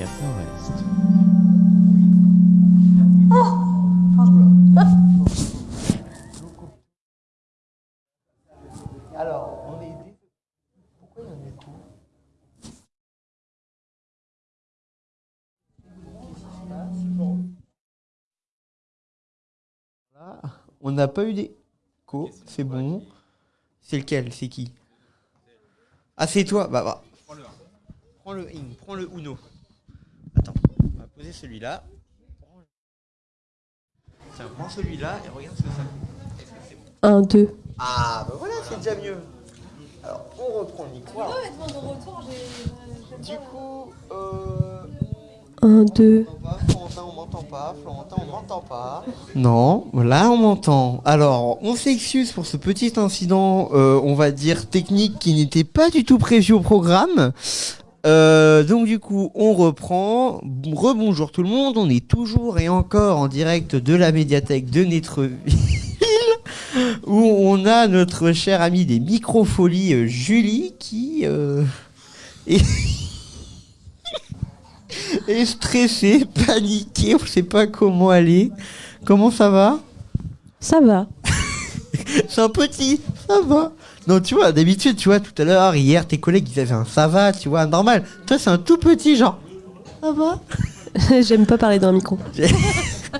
Cap Nord-Est. On n'a pas eu d'écho, c'est bon. C'est lequel C'est qui? Ah, c'est toi Bah, bah. Prends le ing, prends le Uno. Poser celui-là. Tiens, prends celui-là et regarde ce que ça fait. Est-ce que c'est bon 1, 2. Ah, bah voilà, c'est déjà mieux. Alors, on reprend le micro. Alors, du coup, euh, 1, 2. on m'entend pas, Florentin, on m'entend pas, Florentin, on m'entend pas. Non, là, on m'entend. Alors, on s'excuse pour ce petit incident, euh, on va dire technique, qui n'était pas du tout prévu au programme. Euh, donc du coup, on reprend. Rebonjour tout le monde. On est toujours et encore en direct de la médiathèque de Nétreville, où on a notre cher ami des microfolies, euh, Julie, qui euh, est... est stressée, paniquée. On sait pas comment aller. Comment ça va? Ça va. C'est un petit, ça va? Non, tu vois, d'habitude, tu vois, tout à l'heure, hier, tes collègues, ils avaient un ça va, tu vois, normal. Toi, c'est un tout petit, genre, ça va? J'aime pas parler dans un micro.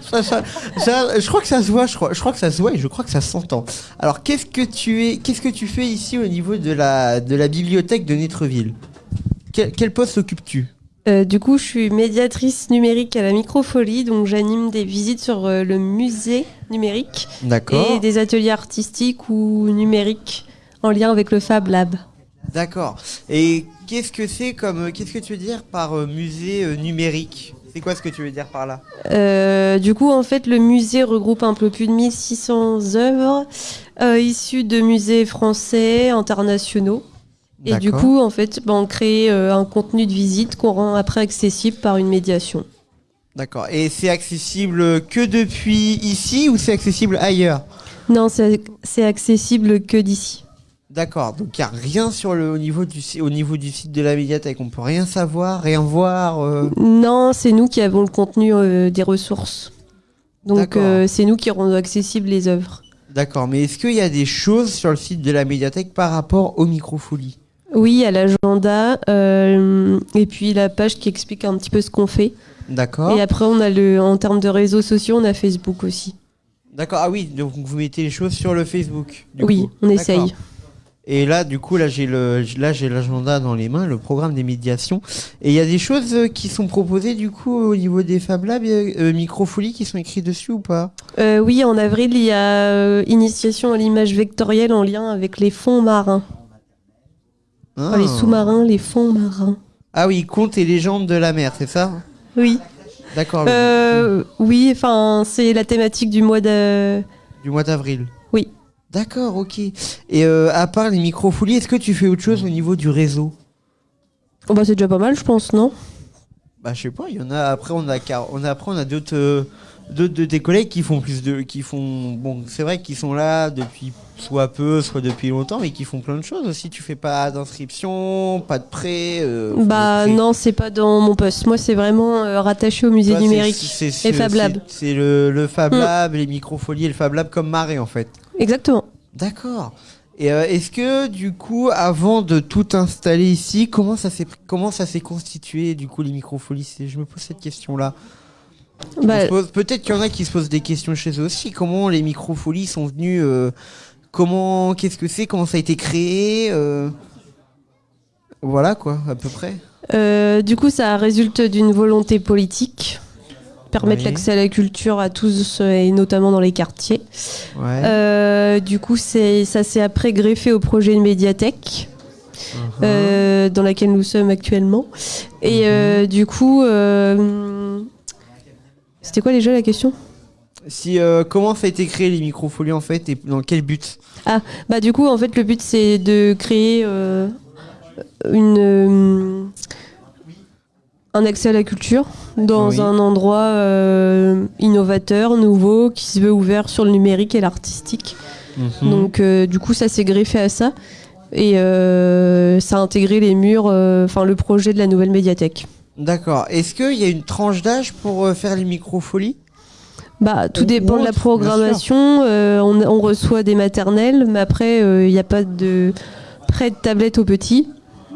Ça, ça- ça- Je crois que ça se voit, je crois, je crois que ça se voit et je crois que ça s'entend. Alors, qu'est-ce que tu es, qu'est-ce que tu fais ici au niveau de la, de la bibliothèque de Nétreville quel, quel poste occupes-tu? Euh, du coup, je suis médiatrice numérique à la Microfolie, donc j'anime des visites sur euh, le musée numérique D'accord. et des ateliers artistiques ou numériques en lien avec le Fab Lab. D'accord. Et qu'est-ce que c'est comme, qu'est-ce que tu veux dire par euh, musée euh, numérique? C'est quoi ce que tu veux dire par là? Euh, du coup, en fait, le musée regroupe un peu plus de 1600 œuvres euh, issues de musées français, internationaux. Et du coup, en fait, ben, on crée euh, un contenu de visite qu'on rend après accessible par une médiation. D'accord. Et c'est accessible que depuis ici ou c'est accessible ailleurs? Non, c'est accessible que d'ici. D'accord. Donc il n'y a rien sur le au niveau du au niveau du site de la médiathèque. On peut rien savoir, rien voir. euh. Non, c'est nous qui avons le contenu euh, des ressources. Donc, euh, c'est nous qui rendons accessibles les œuvres. D'accord. Mais est-ce qu'il y a des choses sur le site de la médiathèque par rapport aux microfolies? Oui, il y a l'agenda et puis la page qui explique un petit peu ce qu'on fait. D'accord. Et après, on a le, en termes de réseaux sociaux, on a Facebook aussi. D'accord. Ah oui. Donc vous mettez les choses sur le Facebook. du oui, coup. on essaye. Et là, du coup, là, j'ai le, là, j'ai l'agenda dans les mains, le programme des médiations. Et il y a des choses euh, qui sont proposées, du coup, au niveau des Fab Labs, euh, microfolies qui sont écrites dessus ou pas? Euh, oui, en avril, il y a euh, initiation à l'image vectorielle en lien avec les fonds marins. Enfin, les Ah. sous-marins, les fonds marins. Ah oui, contes et légendes de la mer, c'est ça? Oui. D'accord. Euh, oui, enfin, c'est la thématique du mois de. Du mois d'avril. D'accord, ok. Et euh, à part les microfolies, est-ce que tu fais autre chose au niveau du réseau? Oh, bah, c'est déjà pas mal, je pense, non? Bah, je sais pas. Il y en a. Après, on a, car- on a après, on a d'autres, euh, d'autres de tes collègues qui font plus de, qui font. Bon, c'est vrai qu'ils sont là depuis soit peu, soit depuis longtemps, mais qui font plein de choses aussi. Tu fais pas d'inscription, pas de prêt. euh, Bah, de prêt. non, c'est pas dans mon poste. Moi, c'est vraiment euh, rattaché au musée Toi, numérique c'est- et Fab Lab. c'est- C'est le, le Fab Mm. Lab, les microfolies et le Fab Lab comme marée en fait. Exactement. D'accord. Et euh, est-ce que du coup, avant de tout installer ici, comment ça s'est comment ça s'est constitué du coup les microfolies Je me pose cette question-là. On Bah, Peut-être qu'il y en a qui se posent des questions chez eux aussi. Comment les microfolies sont venues euh, Comment Qu'est-ce que c'est? Comment ça a été créé euh, Voilà quoi, à peu près. du coup, ça résulte d'une volonté politique. Permettre Oui. l'accès à la culture à tous euh, et notamment dans les quartiers. Ouais. Euh, du coup, c'est ça s'est après greffé au projet de médiathèque. Mhm. euh, dans laquelle nous sommes actuellement. Et euh, du coup, c'était quoi déjà la question? Si euh, comment ça a été créé les microfolies en fait et dans quel but? Bah du coup, en fait, le but c'est de créer euh, une euh, un accès à la culture dans Oui. un endroit euh, innovateur, nouveau, qui se veut ouvert sur le numérique et l'artistique. Mhm. Donc euh, du coup, ça s'est greffé à ça et euh, ça a intégré les murs, enfin le projet de la nouvelle médiathèque. D'accord. Est-ce qu'il y a une tranche d'âge pour faire les microfolies Bah, tout Ou- dépend de la programmation. On, on reçoit des maternelles, mais après, il n'y a pas de prêt de tablette aux petits.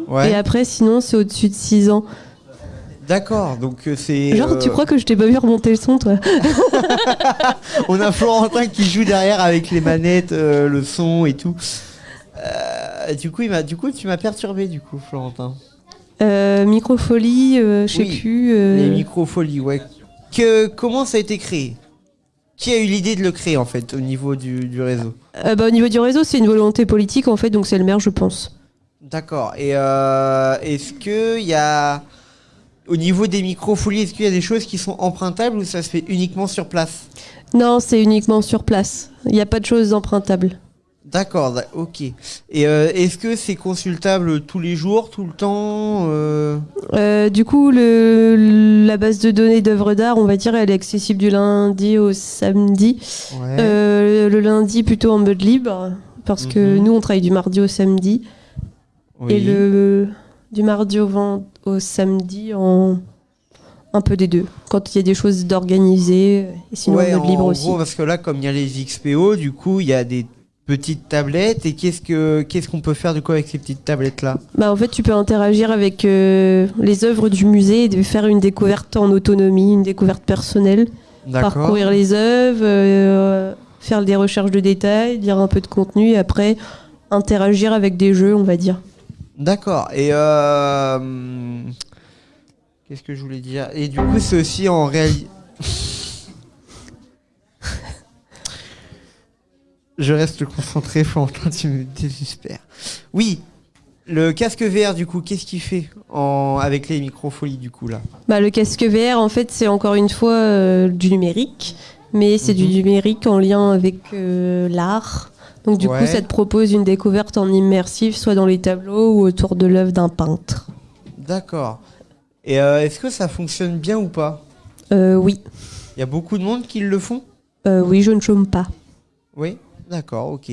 Ouais. Et après, sinon, c'est au-dessus de 6 ans. D'accord. Donc euh, c'est. Genre, euh, tu crois que je t'ai pas vu remonter le son, toi On a Florentin qui joue derrière avec les manettes, euh, le son et tout. Euh, du coup, il m'a, du coup, tu m'as perturbé, du coup, Florentin. euh, Microfolie, euh, je sais Oui, plus. euh, Les microfolies, ouais. Que, comment ça a été créé? Qui a eu l'idée de le créer, en fait, au niveau du, du réseau? Euh, bah, au niveau du réseau, c'est une volonté politique, en fait, donc c'est le maire, je pense. D'accord. Et euh, est-ce que il y a, au niveau des microfolies, est-ce qu'il y a des choses qui sont empruntables ou ça se fait uniquement sur place Non, c'est uniquement sur place. Il n'y a pas de choses empruntables. D'accord, d'a- ok. Et euh, est-ce que c'est consultable tous les jours, tout le temps euh, Euh, du coup, le, la base de données d'œuvres d'art, on va dire, elle est accessible du lundi au samedi. Ouais. Le lundi plutôt en mode libre, parce que Mhm. nous, on travaille du mardi au samedi. oui. Et le du mardi au, ven- au samedi en un peu des deux. Quand il y a des choses d'organiser, et sinon Ouais, en mode en libre aussi. gros, parce que là, comme il y a les XPO, du coup, il y a des petites tablettes. Et qu'est-ce que qu'est-ce qu'on peut faire du coup avec ces petites tablettes là Bah, en fait, tu peux interagir avec euh, les œuvres du musée et de faire une découverte en autonomie, une découverte personnelle. Parcourir les œuvres, euh, faire des recherches de détails, lire un peu de contenu et après interagir avec des jeux, on va dire. D'accord. Et euh, qu'est-ce que je voulais dire? Et du coup, c'est aussi en réalité. je reste concentré, Florentin, tu me désespères. Oui, le casque VR, du coup, qu'est-ce qu'il fait en... avec les microfolies, du coup, là? Bah, le casque VR, en fait, c'est encore une fois euh, du numérique, mais c'est du Mhm. numérique en lien avec euh, l'art. Donc du Ouais. coup, ça te propose une découverte en immersif, soit dans les tableaux ou autour de l'œuvre d'un peintre. D'accord. Et euh, est-ce que ça fonctionne bien ou pas? Euh, oui, Il y a beaucoup de monde qui le font? Euh, oui, je ne chôme pas. Oui D'accord, ok.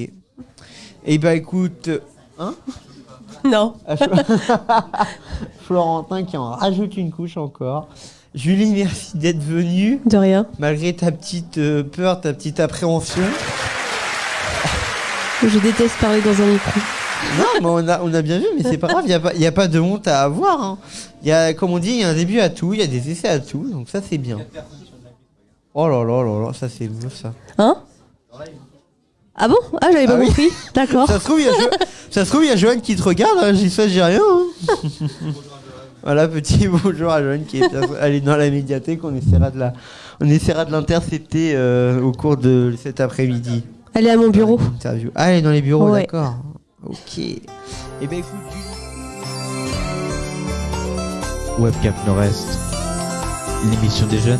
Et bah écoute. Hein? Non. Ah, Flo- Florentin qui en rajoute une couche encore. Julie, merci d'être venue. De rien. Malgré ta petite euh, peur, ta petite appréhension. Je déteste parler dans un micro. Non, mais on a, on a bien vu, mais c'est pas grave, il n'y a, pas- y a pas de honte à avoir. hein. Y a, comme on dit, il y a un début à tout, il y a des essais à tout, donc ça c'est bien. Oh là là là là, ça c'est beau ça. Hein? Ah bon? Ah, j'avais Ah pas oui. compris. D'accord. Ça se trouve, il y a, Jo- ça se trouve, il y a Joanne qui te regarde, hein, j'y ça, j'ai rien. hein. voilà, petit bonjour à Joanne qui est elle est dans la médiathèque, on essaiera de la, on essaiera de l'intercepter euh, au cours de cet après-midi. Allez à mon bureau. Interview. Ah, elle est dans les bureaux, Ouais. d'accord. Ok. Et ben écoute, Webcam Nord-Est, l'émission des jeunes.